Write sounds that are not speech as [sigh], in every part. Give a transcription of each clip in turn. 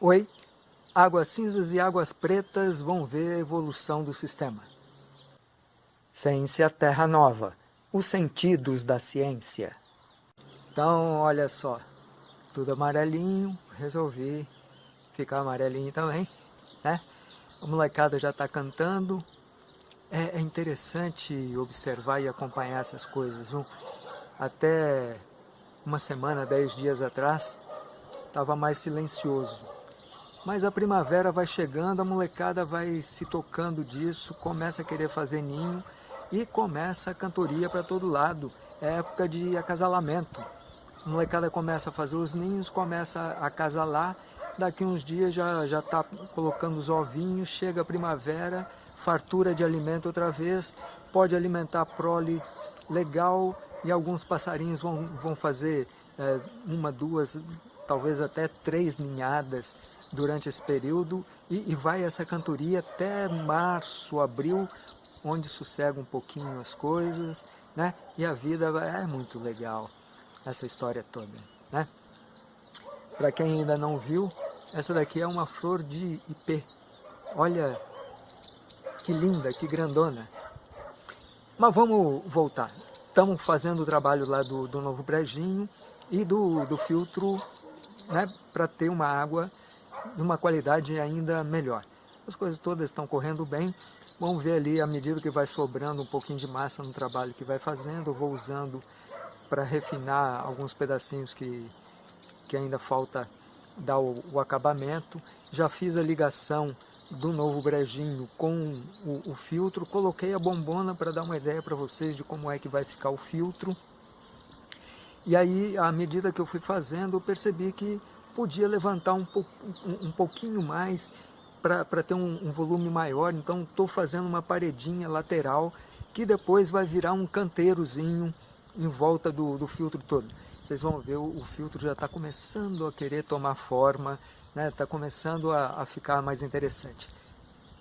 Oi, águas cinzas e águas pretas vão ver a evolução do sistema. Ciência Terra Nova, os sentidos da ciência. Então, olha só, tudo amarelinho, resolvi ficar amarelinho também, né? A molecada já está cantando. É, é, interessante observar e acompanhar essas coisas, viu? Até uma semana, dez dias atrás, estava mais silencioso. Mas a primavera vai chegando, a molecada vai se tocando disso, começa a querer fazer ninho e começa a cantoria para todo lado. É época de acasalamento. A molecada começa a fazer os ninhos, começa a acasalar, daqui uns dias já já está colocando os ovinhos, chega a primavera, fartura de alimento outra vez, pode alimentar prole legal e alguns passarinhos vão, vão fazer é, uma, duas, talvez até três ninhadas durante esse período e, e vai essa cantoria até março, abril, onde sossega um pouquinho as coisas, né? E a vida é muito legal, essa história toda, né? Para quem ainda não viu, essa daqui é uma flor de ipê. Olha que linda, que grandona. Mas vamos voltar. Estamos fazendo o trabalho lá do, do novo brejinho e do, do filtro né, para ter uma água de uma qualidade ainda melhor. As coisas todas estão correndo bem, vamos ver ali à medida que vai sobrando um pouquinho de massa no trabalho que vai fazendo, vou usando para refinar alguns pedacinhos que, que ainda falta dar o, o acabamento. Já fiz a ligação do novo brejinho com o, o filtro, coloquei a bombona para dar uma ideia para vocês de como é que vai ficar o filtro. E aí, à medida que eu fui fazendo, eu percebi que podia levantar um, um, um pouquinho mais para ter um, um, volume maior. Então, estou fazendo uma paredinha lateral que depois vai virar um canteirozinho em volta do, do filtro todo. Vocês vão ver, o, o filtro já está começando a querer tomar forma, está né? Tá começando a, a ficar mais interessante.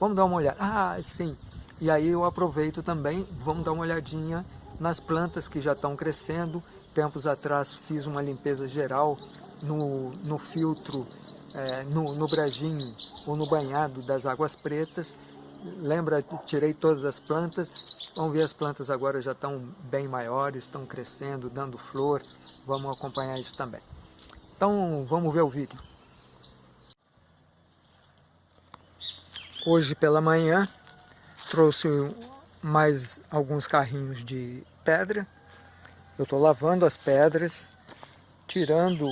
Vamos dar uma olhada. Ah, sim. E aí eu aproveito também, vamos dar uma olhadinha nas plantas que já estão crescendo, tempos atrás fiz uma limpeza geral no, no filtro, é, no, no brajinho ou no banhado das águas pretas. Lembra, tirei todas as plantas. Vamos ver, as plantas agora já estão bem maiores, estão crescendo, dando flor. Vamos acompanhar isso também. Então, vamos ver o vídeo. Hoje pela manhã, trouxe mais alguns carrinhos de pedra eu estou lavando as pedras, tirando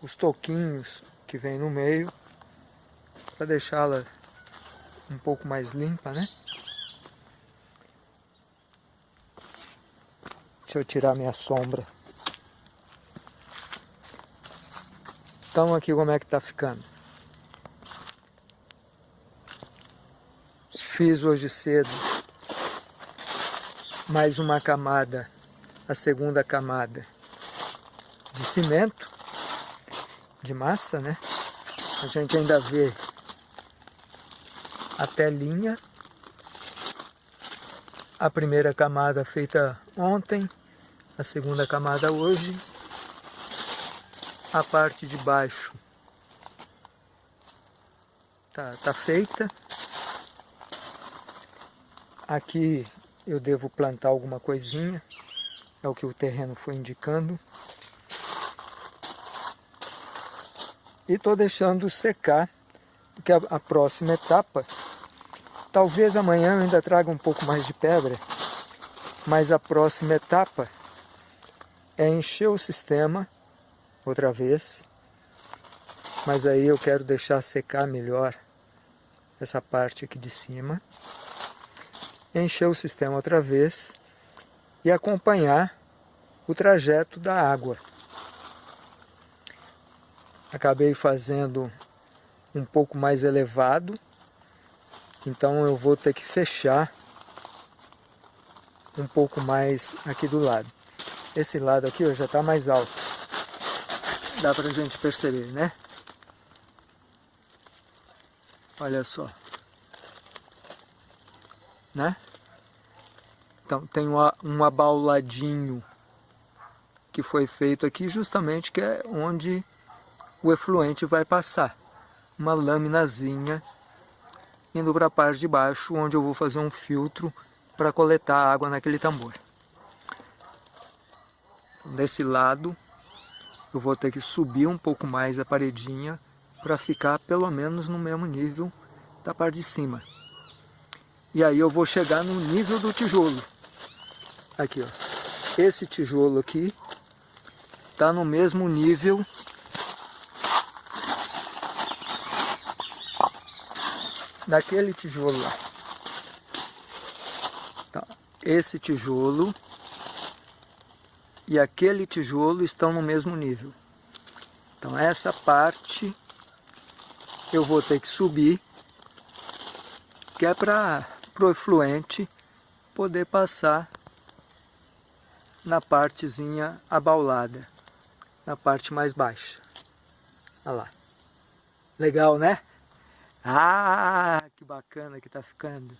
os toquinhos que vem no meio, para deixá-la um pouco mais limpa, né? Deixa eu tirar minha sombra. Então aqui como é que tá ficando. Fiz hoje cedo mais uma camada a segunda camada de cimento, de massa, né? A gente ainda vê a telinha, a primeira camada feita ontem, a segunda camada hoje, a parte de baixo tá, tá feita. Aqui eu devo plantar alguma coisinha, é o que o terreno foi indicando. E estou deixando secar, porque a, a próxima etapa, talvez amanhã eu ainda traga um pouco mais de pedra, mas a próxima etapa é encher o sistema outra vez, mas aí eu quero deixar secar melhor essa parte aqui de cima, encher o sistema outra vez e acompanhar o trajeto da água. Acabei fazendo um pouco mais elevado, então eu vou ter que fechar um pouco mais aqui do lado. Esse lado aqui ó, já está mais alto, dá para a gente perceber, né? Olha só, né? Então tem um abauladinho que foi feito aqui justamente que é onde o efluente vai passar. Uma laminazinha indo para a parte de baixo, onde eu vou fazer um filtro para coletar a água naquele tambor. Desse lado, eu vou ter que subir um pouco mais a paredinha para ficar pelo menos no mesmo nível da parte de cima. E aí eu vou chegar no nível do tijolo. Aqui, ó. Esse tijolo aqui está no mesmo nível daquele tijolo lá. Então, esse tijolo e aquele tijolo estão no mesmo nível. Então essa parte eu vou ter que subir, que é para o efluente poder passar na partezinha abaulada, na parte mais baixa. Olha lá. Legal, né? Ah, que bacana que está ficando.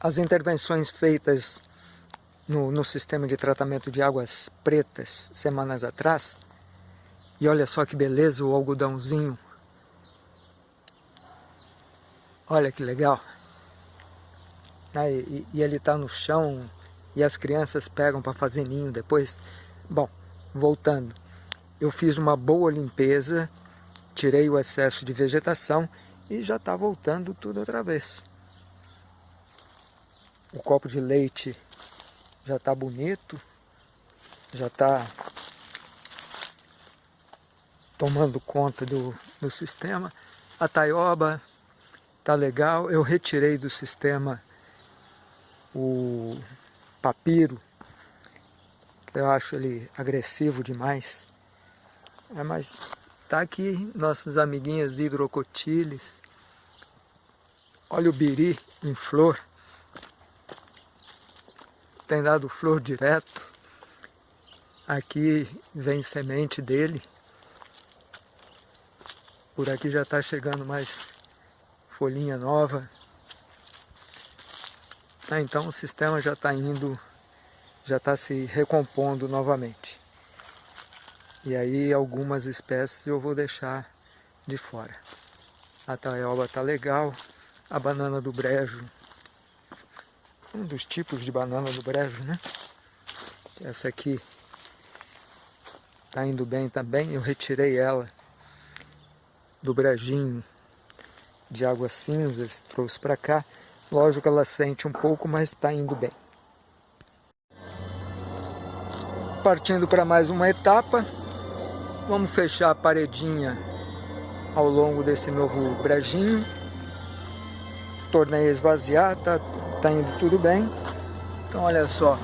As intervenções feitas no, no, sistema de tratamento de águas pretas semanas atrás, e olha só que beleza o algodãozinho. Olha que legal. Ah, e, e ele está no chão e as crianças pegam para fazer ninho depois. Bom, voltando. Eu fiz uma boa limpeza, tirei o excesso de vegetação e já está voltando tudo outra vez. O copo de leite já está bonito, já está tomando conta do, do sistema. A taioba está legal, eu retirei do sistema o papiro, eu acho ele agressivo demais. É, mas tá aqui nossas amiguinhas de hidrocotiles. Olha o biri em flor tem dado flor direto. Aqui vem semente dele. Por aqui já está chegando mais folhinha nova. Ah, então o sistema já está indo, já está se recompondo novamente. E aí algumas espécies eu vou deixar de fora. A taioba está legal, a banana do brejo um dos tipos de banana do brejo, né? Essa aqui está indo bem também, eu retirei ela do brejinho de águas cinzas, trouxe para cá. Lógico ela sente um pouco, mas está indo bem. Partindo para mais uma etapa, vamos fechar a paredinha ao longo desse novo brejinho. Tornei esvaziar, tá tá indo tudo bem. Então olha só,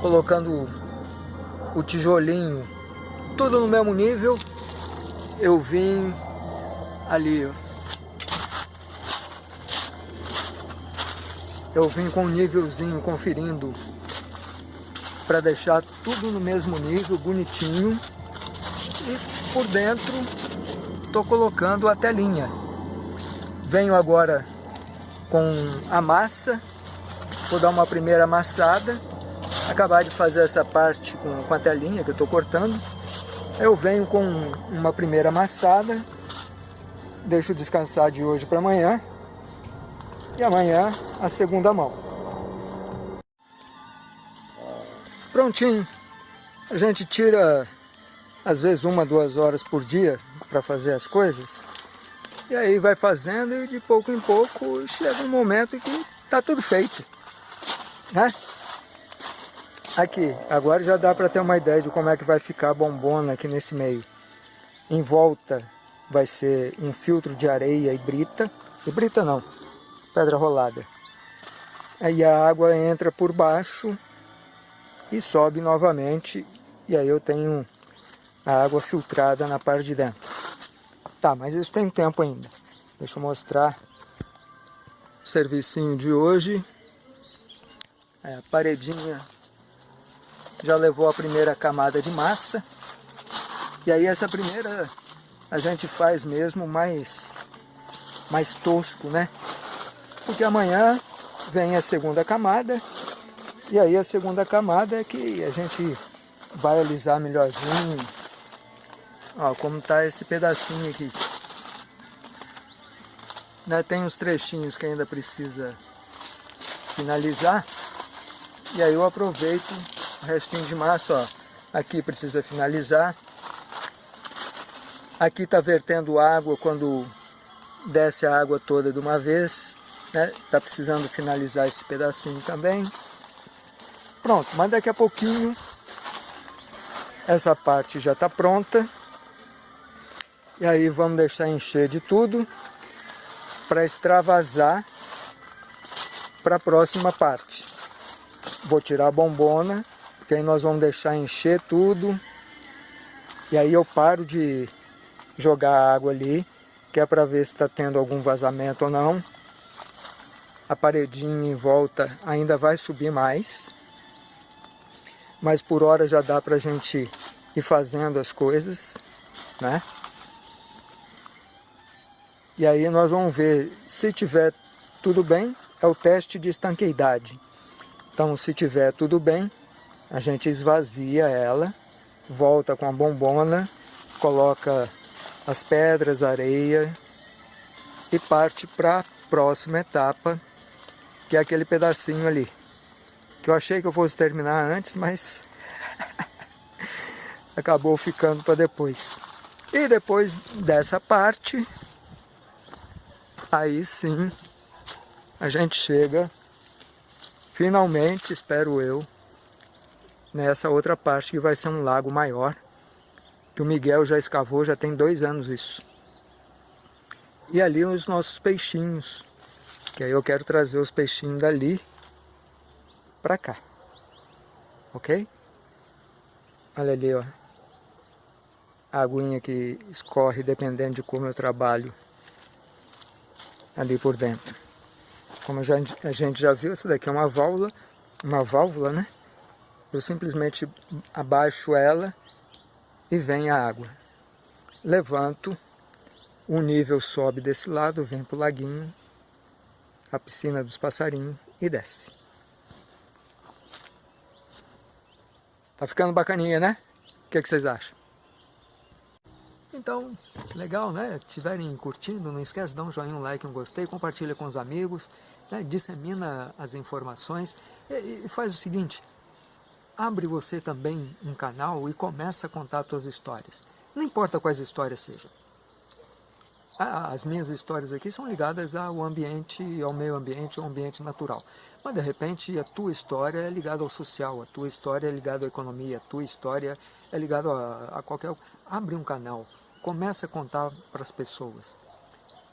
colocando o tijolinho tudo no mesmo nível, eu vim ali, ó. Eu vim com um nívelzinho conferindo para deixar tudo no mesmo nível, bonitinho. E por dentro estou colocando a telinha. Venho agora com a massa. Vou dar uma primeira amassada. Acabar de fazer essa parte com, com a telinha que eu estou cortando. Eu venho com uma primeira amassada. Deixo descansar de hoje para amanhã. E amanhã a segunda mão. Prontinho. A gente tira às vezes uma, duas horas por dia para fazer as coisas. E aí vai fazendo e de pouco em pouco chega um momento que está tudo feito. Né? Aqui, agora já dá para ter uma ideia de como é que vai ficar a bombona aqui nesse meio. Em volta vai ser um filtro de areia e brita. E brita não, pedra rolada. Aí a água entra por baixo e sobe novamente. E aí eu tenho a água filtrada na parte de dentro. Tá, mas isso tem tempo ainda. Deixa eu mostrar o servicinho de hoje. É, a paredinha já levou a primeira camada de massa. E aí essa primeira a gente faz mesmo mais, mais tosco, né? Porque amanhã vem a segunda camada. E aí a segunda camada é que a gente vai alisar melhorzinho. Ó, como tá esse pedacinho aqui. Né, tem uns trechinhos que ainda precisa finalizar. E aí eu aproveito o restinho de massa, ó. Aqui precisa finalizar. Aqui está vertendo água quando desce a água toda de uma vez. Né? Tá precisando finalizar esse pedacinho também. Pronto, mas daqui a pouquinho essa parte já está pronta. E aí vamos deixar encher de tudo para extravasar para a próxima parte. Vou tirar a bombona, porque aí nós vamos deixar encher tudo. E aí eu paro de jogar água ali, que é para ver se está tendo algum vazamento ou não. A paredinha em volta ainda vai subir mais. Mas por hora já dá para a gente ir fazendo as coisas, né? E aí nós vamos ver se tiver tudo bem, é o teste de estanqueidade. Então se tiver tudo bem, a gente esvazia ela, volta com a bombona, coloca as pedras, areia e parte para a próxima etapa, que é aquele pedacinho ali. Que eu achei que eu fosse terminar antes, mas [laughs] acabou ficando para depois. E depois dessa parte, aí sim a gente chega finalmente, espero eu, nessa outra parte que vai ser um lago maior que o Miguel já escavou, já tem dois anos isso. E ali os nossos peixinhos, que aí eu quero trazer os peixinhos dali para cá, ok? Olha ali, ó, a aguinha que escorre dependendo de como eu trabalho ali por dentro. Como já, a gente já viu, essa daqui é uma válvula, uma válvula, né? Eu simplesmente abaixo ela e vem a água. Levanto, o nível sobe desse lado, vem para o laguinho, a piscina dos passarinhos e desce. Tá ficando bacaninha, né? O que, é que vocês acham? Então, legal, né? Estiverem curtindo, não esquece de dar um joinha, um like, um gostei, compartilha com os amigos, né? dissemina as informações e, e faz o seguinte, abre você também um canal e começa a contar suas histórias. Não importa quais histórias sejam. As minhas histórias aqui são ligadas ao ambiente, ao meio ambiente, ao ambiente natural. Mas de repente a tua história é ligada ao social, a tua história é ligada à economia, a tua história é ligada a, a qualquer... Abre um canal, começa a contar para as pessoas.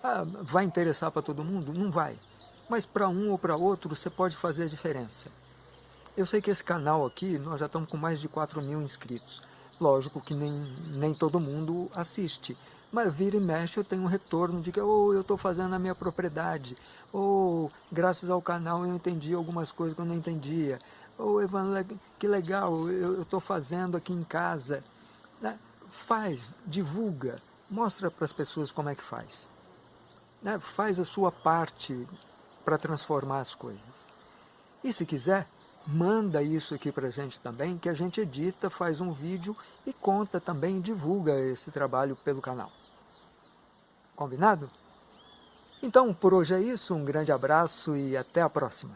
Ah, vai interessar para todo mundo? Não vai. Mas para um ou para outro você pode fazer a diferença. Eu sei que esse canal aqui, nós já estamos com mais de 4 mil inscritos. Lógico que nem, nem todo mundo assiste, mas vira e mexe eu tenho um retorno de que oh, eu estou fazendo a minha propriedade, ou oh, graças ao canal eu entendi algumas coisas que eu não entendia, ou oh, Evan, que legal, eu estou fazendo aqui em casa. Né? Faz, divulga, mostra para as pessoas como é que faz. Né? Faz a sua parte para transformar as coisas. E se quiser, manda isso aqui para a gente também, que a gente edita, faz um vídeo e conta também, divulga esse trabalho pelo canal. Combinado? Então, por hoje é isso, um grande abraço e até a próxima.